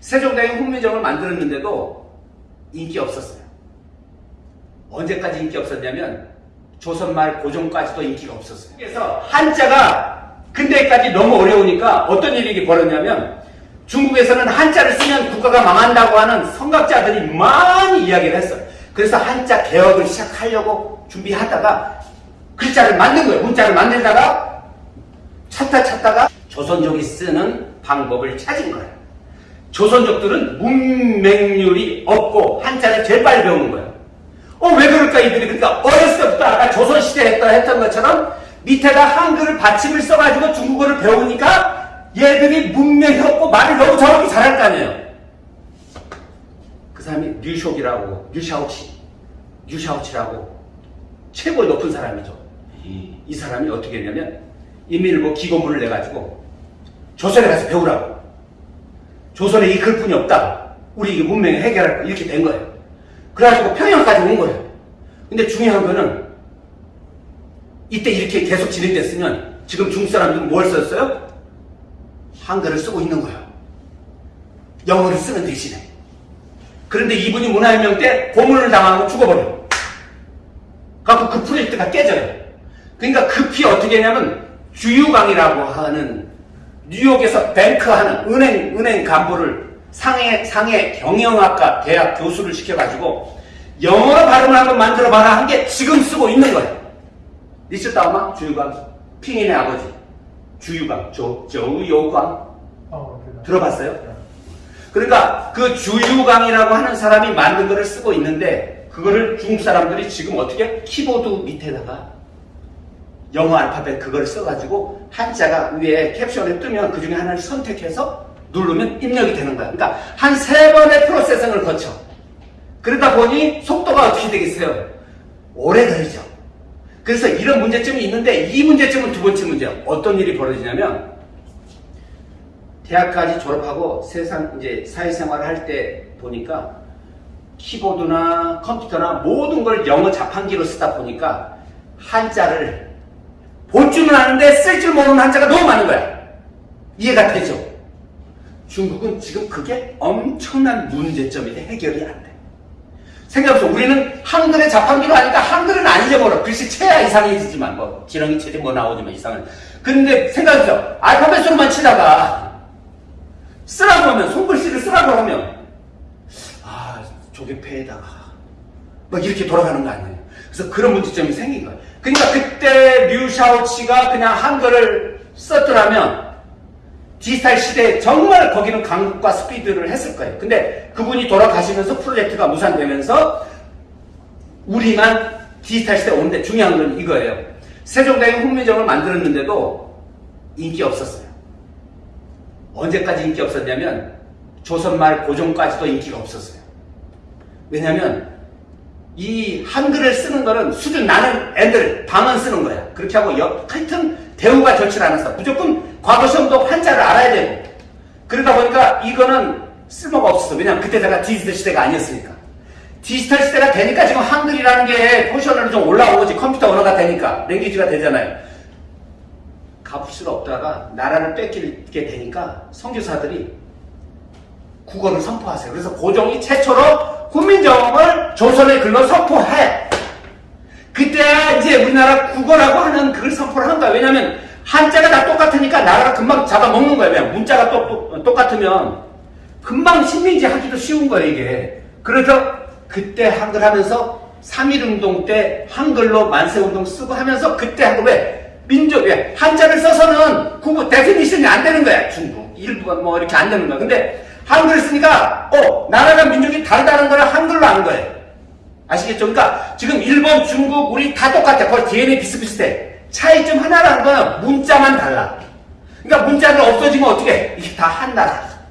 세종대왕이 훈민정을 만들었는데도 인기 없었어요. 언제까지 인기 없었냐면 조선말 고종까지도 인기가 없었어요. 그래서 한자가 근대까지 너무 어려우니까 어떤 일이 벌어졌냐면 중국에서는 한자를 쓰면 국가가 망한다고 하는 성각자들이 많이 이야기를 했어요. 그래서 한자 개혁을 시작하려고 준비하다가 글자를 만든 거예요. 문자를 만들다가 찾다 찾다가 조선족이 쓰는 방법을 찾은 거예요. 조선족들은 문맹률이 없고 한자를 제일 빨리 배우는 거예요. 어, 왜 그럴까, 이들이? 그러니까 어렸을 때부터 아까 조선시대 했다 했던 것처럼 밑에다 한글을 받침을 써가지고 중국어를 배우니까 얘들이 문명이 없고 말을 너무 정확히 잘할 거 아니에요. 그 사람이 류쇼기라고, 류샤오치, 류샤오치라고 최고 높은 사람이죠. 이 사람이 어떻게 했냐면 인민일보 기고문을 내가지고 조선에 가서 배우라고. 조선에 이 글뿐이 없다. 우리 이 문명을 해결할 거 이렇게 된 거예요. 그래가지고 평양까지 온 거예요. 근데 중요한 거는 이때 이렇게 계속 진행됐으면 지금 중국 사람들은 뭘 썼어요? 한글을 쓰고 있는 거예요. 영어를 쓰는 대신에. 그런데 이분이 문화혁명 때 고문을 당하고 죽어버려요. 갖고 그 프로젝트가 깨져요. 그러니까 급히 어떻게 했냐면 주유강이라고 하는 뉴욕에서 뱅크하는 은행 은행 간부를 상해 상해 경영학과 대학 교수를 시켜가지고 영어로 발음을 한번 만들어봐라 한 게 지금 쓰고 있는 거예요. 리스다우마? 주유강 핑인의 아버지. 주유강 조 조유강 어. 들어봤어요? 그러니까 그 주유강이라고 하는 사람이 만든 거를 쓰고 있는데 그거를 중국 사람들이 지금 어떻게? 키보드 밑에다가 영어 알파벳 그걸 써가지고 한자가 위에 캡션에 뜨면 그 중에 하나를 선택해서 누르면 입력이 되는 거야. 그러니까 한 세 번의 프로세싱을 거쳐. 그러다 보니 속도가 어떻게 되겠어요? 오래 걸리죠. 그래서 이런 문제점이 있는데 이 문제점은 두 번째 문제야. 어떤 일이 벌어지냐면 대학까지 졸업하고 세상 이제 사회생활을 할 때 보니까 키보드나 컴퓨터나 모든 걸 영어 자판기로 쓰다 보니까 한자를 볼 줄은 아는데 쓸 줄 모르는 한자가 너무 많은 거야. 이해가 되죠? 중국은 지금 그게 엄청난 문제점인데 해결이 안 돼. 생각해보세요. 우리는 한글의 자판기로 하니까 한글은 안 잊어버려. 글씨 쳐야 이상해지지만, 뭐, 지렁이 치지 뭐 나오지만 이상은. 근데 생각해보세요. 알파벳으로만 치다가 쓰라고 하면, 손글씨를 쓰라고 하면, 아, 조개패에다가, 막 이렇게 돌아가는 거 아니에요. 그래서 그런 문제점이 생긴 거예요. 그러니까 그때 류샤오치가 그냥 한글을 썼더라면 디지털 시대에 정말 거기는 강국과 스피드를 했을 거예요. 근데 그분이 돌아가시면서 프로젝트가 무산되면서 우리만 디지털 시대에 오는데 중요한 건 이거예요. 세종대왕이 훈민정을 만들었는데도 인기 없었어요. 언제까지 인기 없었냐면 조선말 고종까지도 인기가 없었어요. 왜냐면 이 한글을 쓰는 거는 수준 나는 애들 방언 쓰는 거야. 그렇게 하고 여, 하여튼 대우가 좋지 않았어. 무조건 과거 시험도 한자를 알아야 되고. 그러다 보니까 이거는 쓸모가 없었어. 왜냐면 그때 제가 디지털 시대가 아니었으니까. 디지털 시대가 되니까 지금 한글이라는 게 포션으로 좀 올라온 거지. 컴퓨터 언어가 되니까. language가 되잖아요. 수가 없다가 나라를 뺏기게 되니까 선교사들이 국어를 선포하세요. 그래서 고종이 최초로 조선의 글로 선포해. 그때 이제 우리나라 국어라고 하는 그걸 선포를 한 거야. 왜냐면 한자가 다 똑같으니까 나라가 금방 잡아먹는 거야. 왜냐 문자가 똑, 똑같으면 금방 식민지 하기도 쉬운 거야, 이게. 그래서 그때 한글 하면서 3.1운동 때 한글로 만세운동 쓰고 하면서 그때 한글 왜? 민족, 왜? 한자를 써서는 국어 definition이 안 되는 거야. 중국, 일부가 뭐 이렇게 안 되는 거야. 근데 한글을 쓰니까 어 나라가 민족이 다르다는 걸 한글로 아는 거예요. 아시겠죠? 그러니까 지금 일본, 중국, 우리 다 똑같아. 거의 DNA 비슷비슷해. 차이점 하나라는 거는 문자만 달라. 그러니까 문자가 없어지면 어떻게? 이게 다 한 나라.